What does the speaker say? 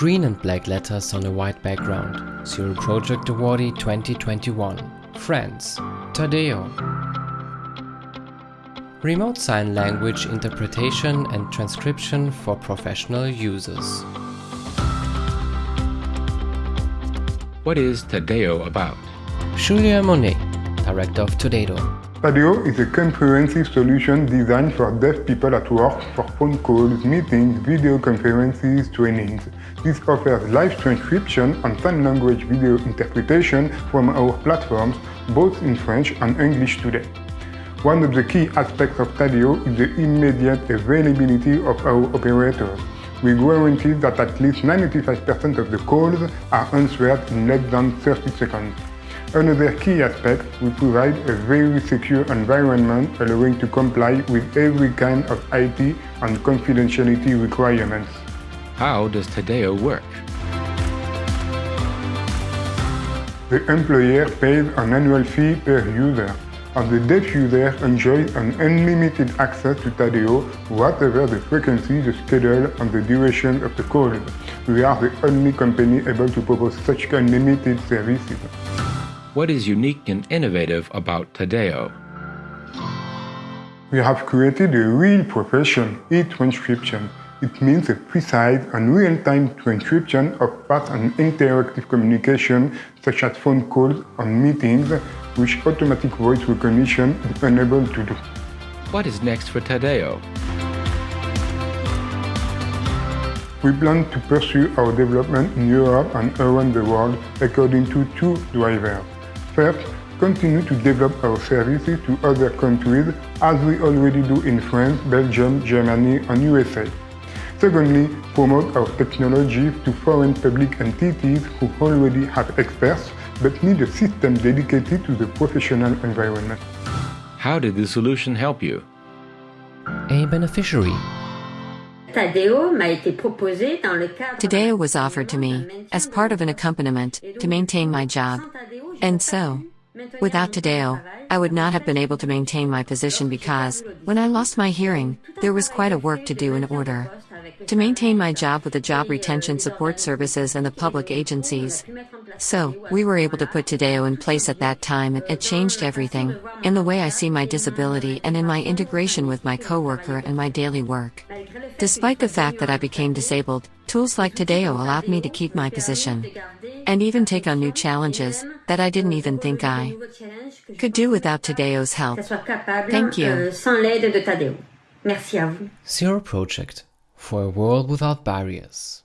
Green and black letters on a white background. Zero Project Awardee 2021. France. Tadeo. Remote Sign Language Interpretation and Transcription for Professional Users. What is Tadeo about? Julia Monet, Director of is a comprehensive solution designed for deaf people at work for phone calls, meetings, video conferences, trainings. This offers live transcription and sign language video interpretation from our platforms, both in French and English today. One of the key aspects of Tadeo is the immediate availability of our operators. We guarantee that at least 95% of the calls are answered in less than 30 seconds. Another key aspect, we provide a very secure environment allowing to comply with every kind of IT and confidentiality requirements. How does Tadeo work? The employer pays an annual fee per user, and the deaf user enjoys an unlimited access to Tadeo, whatever the frequency, the schedule, and the duration of the call. We are the only company able to propose such unlimited services. What is unique and innovative about Tadeo? We have created a real profession, e-transcription. It means a precise and real-time transcription of fast and interactive communication such as phone calls and meetings, which automatic voice recognition is unable to do. What is next for Tadeo? We plan to pursue our development in Europe and around the world according to two drivers. First, continue to develop our services to other countries as we already do in France, Belgium, Germany and USA. Secondly, promote our technology to foreign public entities who already have experts but need a system dedicated to the professional environment. How did the solution help you? A beneficiary. Tadeo was offered to me as part of an accompaniment to maintain my job. And so, without Tadeo, I would not have been able to maintain my position because, when I lost my hearing, there was quite a work to do in order to maintain my job with the job retention support services and the public agencies. So, we were able to put Tadeo in place at that time and it changed everything, in the way I see my disability and in my integration with my coworker and my daily work. Despite the fact that I became disabled, tools like Tadeo allowed me to keep my position. And even take on new challenges that I didn't even think I could do without Tadeo's help. Thank you. Merci à vous. Zero Project for a world without barriers.